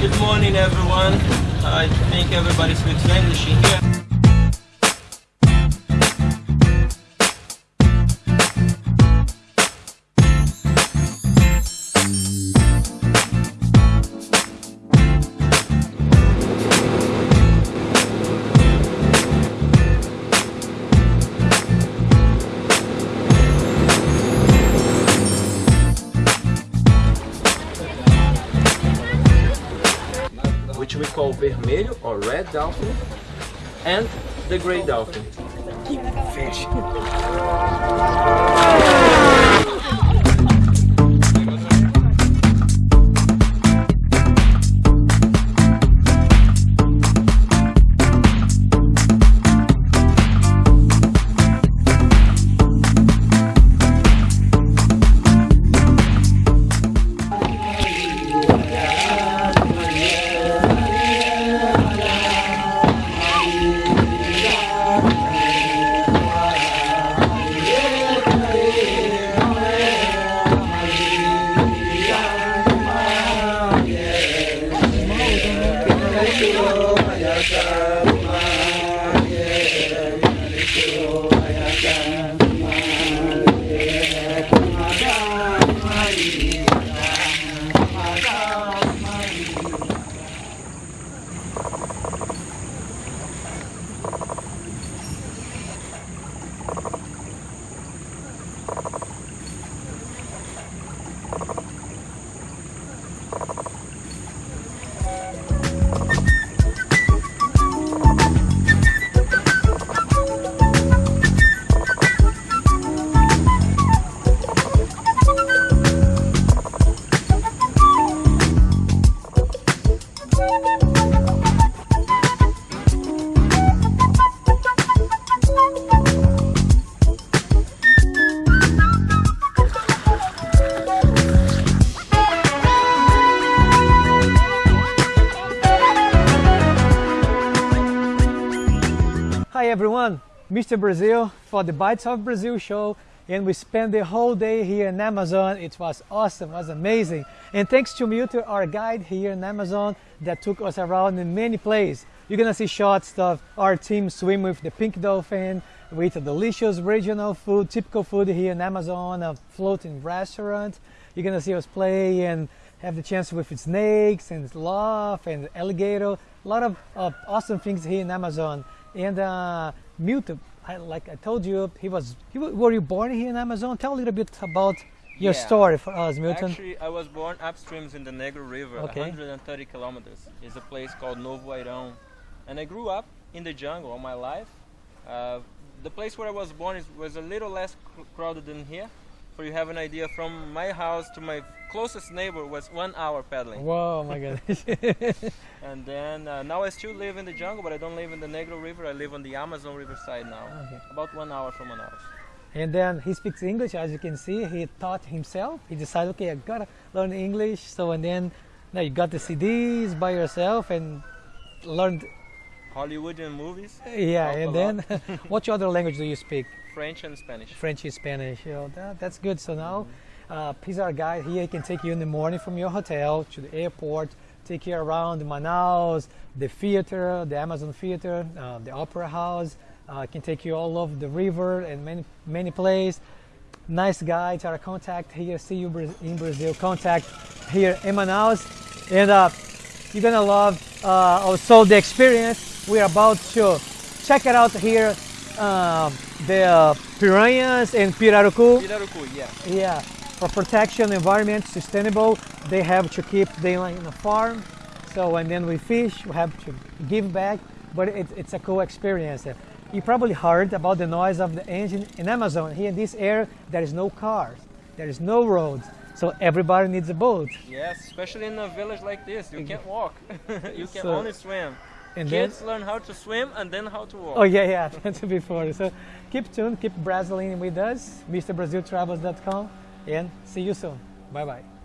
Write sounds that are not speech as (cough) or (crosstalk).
Good morning everyone. I think everybody's with English here. Call vermelho or red dolphin, and the gray dolphin. Fish. Bye. Everyone, Mr. Brazil for the Bites of Brazil show and we spent the whole day here in Amazon. It was awesome, it was amazing. And thanks to Milton, our guide here in Amazon that took us around in many places. You're gonna see shots of our team swim with the pink dolphin, with delicious regional food, typical food here in Amazon, a floating restaurant. You're gonna see us play and have the chance with snakes and sloth and alligator. A lot of, of awesome things here in Amazon. And uh, Milton, I, like I told you, he was. He, were you born here in Amazon? Tell a little bit about your Yeah. story for us, Milton. Actually, I was born upstreams in the Negro River, Okay. 130 kilometers. It's a place called Novo Airão. And I grew up in the jungle all my life. Uh, the place where I was born is, was a little less cr- crowded than here. For you have an idea, from my house to my closest neighbor was one hour pedaling. Whoa, my goodness. (laughs) (laughs) And then uh, now I still live in the jungle, but I don't live in the Negro River. I live on the Amazon River side now, Okay. about one hour from Manaus. and then he speaks English, as you can see. He taught himself. He decided, okay, I gotta learn English. So and then, now you got the CDs by yourself and learned. Hollywoodian movies, Yeah, and then, (laughs) what other language do you speak? French and Spanish. French and Spanish. You know, that, that's good. So now, uh, he's our guide here. He can take you in the morning from your hotel to the airport, take you around Manaus, the theater, the Amazon Theater, uh, the Opera House. Uh, can take you all over the river and many many places. Nice guy. It's our contact here. See you in Brazil. Contact here in Manaus, and uh, you're gonna love uh, also the experience. We're about to check it out here. Um, the uh, piranhas and pirarucu. Pirarucu, yeah. Yeah, for protection, environment, sustainable. They have to keep them in a farm. So and then we fish, we have to give back. But it, it's a cool experience. You probably heard about the noise of the engine in Amazon. Here in this area, there is no cars, there is no roads. So everybody needs a boat. Yes, especially in a village like this, you can't walk. (laughs) you can So- only swim. And then, Kids learn how to swim and then how to walk. oh yeah, yeah, (laughs) that's before. So keep tuned, keep Brazilian with us, MrBrazilTravels.com, and see you soon. Bye bye.